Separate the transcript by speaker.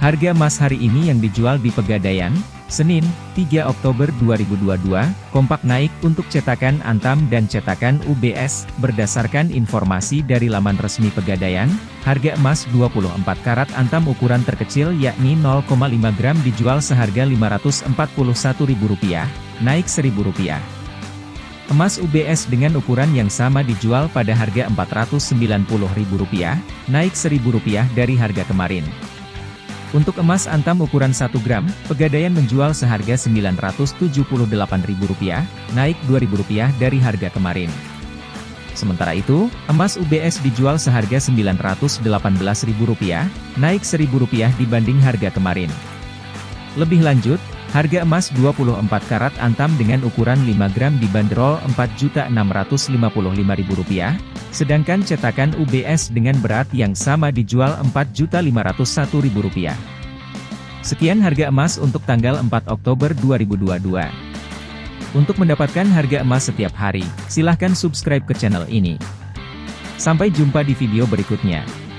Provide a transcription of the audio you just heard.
Speaker 1: Harga emas hari ini yang dijual di Pegadaian, Senin, 3 Oktober 2022, kompak naik untuk cetakan Antam dan cetakan UBS, berdasarkan informasi dari laman resmi Pegadaian, harga emas 24 karat Antam ukuran terkecil yakni 0,5 gram dijual seharga Rp541.000, naik Rp1.000. Emas UBS dengan ukuran yang sama dijual pada harga Rp490.000, naik Rp1.000 dari harga kemarin. Untuk emas antam ukuran 1 gram, Pegadaian menjual seharga Rp978.000, naik Rp2.000 dari harga kemarin. Sementara itu, emas UBS dijual seharga Rp918.000, naik Rp1.000 dibanding harga kemarin. Lebih lanjut, harga emas 24 karat antam dengan ukuran 5 gram dibanderol Rp4.655.000, sedangkan cetakan UBS dengan berat yang sama dijual Rp4.501.000. Sekian harga emas untuk tanggal 4 Oktober 2022. Untuk mendapatkan harga emas setiap hari, silahkan subscribe ke channel ini. Sampai jumpa di video berikutnya.